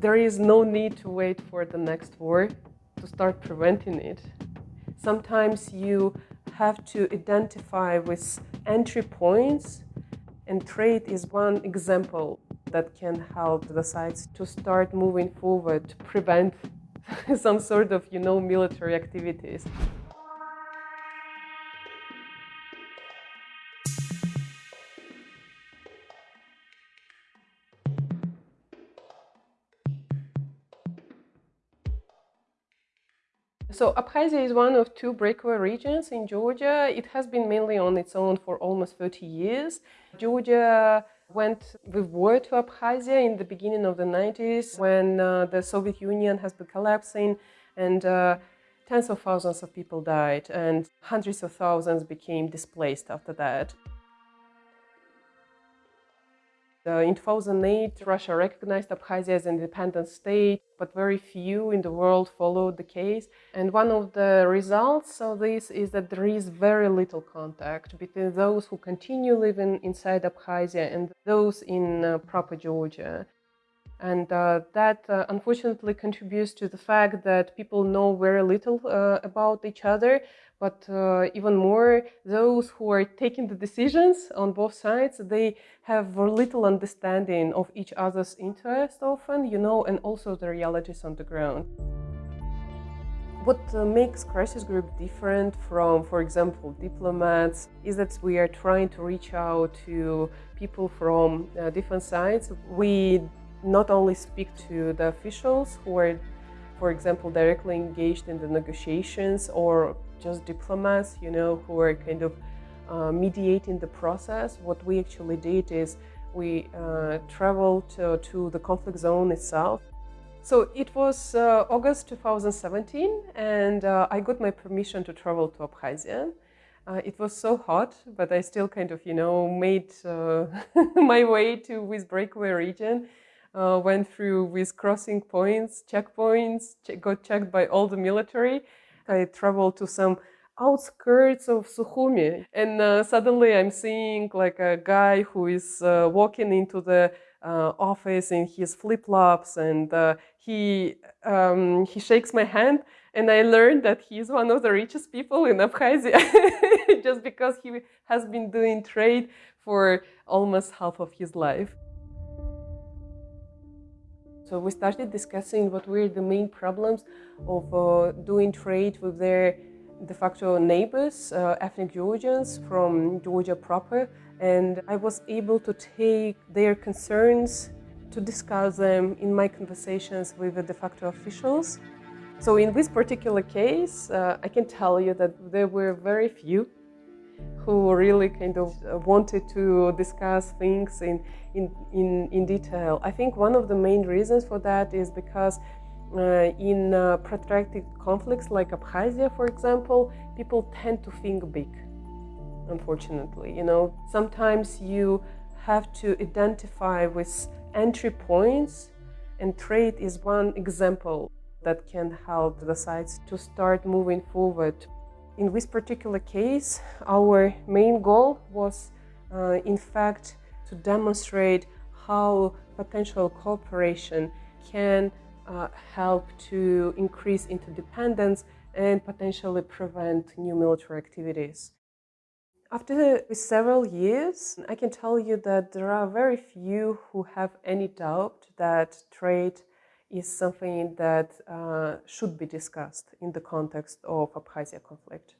There is no need to wait for the next war to start preventing it. Sometimes you have to identify with entry points and trade is one example that can help the sites to start moving forward to prevent some sort of, you know, military activities. So Abkhazia is one of two breakaway regions in Georgia. It has been mainly on its own for almost 30 years. Georgia went with war to Abkhazia in the beginning of the 90s when uh, the Soviet Union has been collapsing and uh, tens of thousands of people died and hundreds of thousands became displaced after that. Uh, in 2008, Russia recognized Abkhazia as an independent state, but very few in the world followed the case. And one of the results of this is that there is very little contact between those who continue living inside Abkhazia and those in uh, proper Georgia. And uh, that uh, unfortunately contributes to the fact that people know very little uh, about each other, but uh, even more, those who are taking the decisions on both sides, they have little understanding of each other's interest often, you know, and also the realities on the ground. What uh, makes Crisis Group different from, for example, diplomats is that we are trying to reach out to people from uh, different sides. We not only speak to the officials who are, for example, directly engaged in the negotiations or just diplomats, you know, who are kind of uh, mediating the process. What we actually did is we uh, traveled to, to, the conflict zone itself. So it was uh, August 2017 and uh, I got my permission to travel to Abkhazia. Uh, it was so hot, but I still kind of, you know, made uh, my way to this breakaway region went through with crossing points, checkpoints, got checked by all the military. I traveled to some outskirts of Sukhumi and uh, suddenly I'm seeing like a guy who is uh, walking into the uh, office in his flip-flops and uh, he um, he shakes my hand and I learned that he's one of the richest people in Abkhazia just because he has been doing trade for almost half of his life. So we started discussing what were the main problems of uh, doing trade with their de facto neighbors, uh, ethnic Georgians from Georgia proper, and I was able to take their concerns to discuss them in my conversations with the de facto officials. So in this particular case, uh, I can tell you that there were very few who really kind of uh, wanted to discuss things in, in, in, in detail. I think one of the main reasons for that is because uh, in uh, protracted conflicts like Abkhazia, for example, people tend to think big, unfortunately. You know, sometimes you have to identify with entry points and trade is one example that can help the sites to start moving forward in this particular case, our main goal was, uh, in fact, to demonstrate how potential cooperation can uh, help to increase interdependence and potentially prevent new military activities. After several years, I can tell you that there are very few who have any doubt that trade is something that uh, should be discussed in the context of Abkhazia conflict.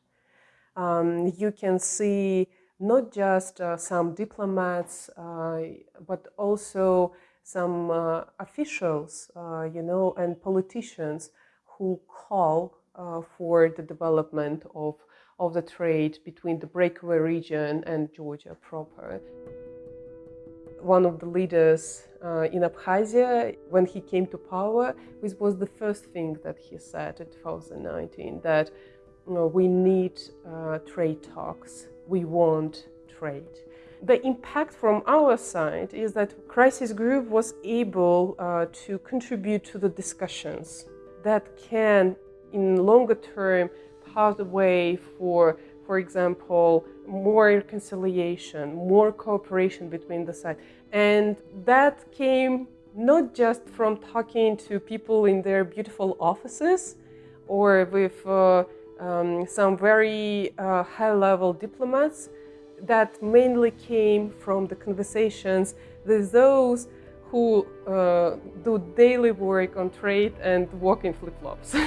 Um, you can see not just uh, some diplomats, uh, but also some uh, officials, uh, you know, and politicians who call uh, for the development of, of the trade between the breakaway region and Georgia proper one of the leaders uh, in Abkhazia, when he came to power, this was the first thing that he said in 2019, that you know, we need uh, trade talks, we want trade. The impact from our side is that Crisis Group was able uh, to contribute to the discussions that can, in longer term, pave the way for for example, more reconciliation, more cooperation between the sides. And that came not just from talking to people in their beautiful offices or with uh, um, some very uh, high-level diplomats, that mainly came from the conversations with those who uh, do daily work on trade and walk in flip-flops.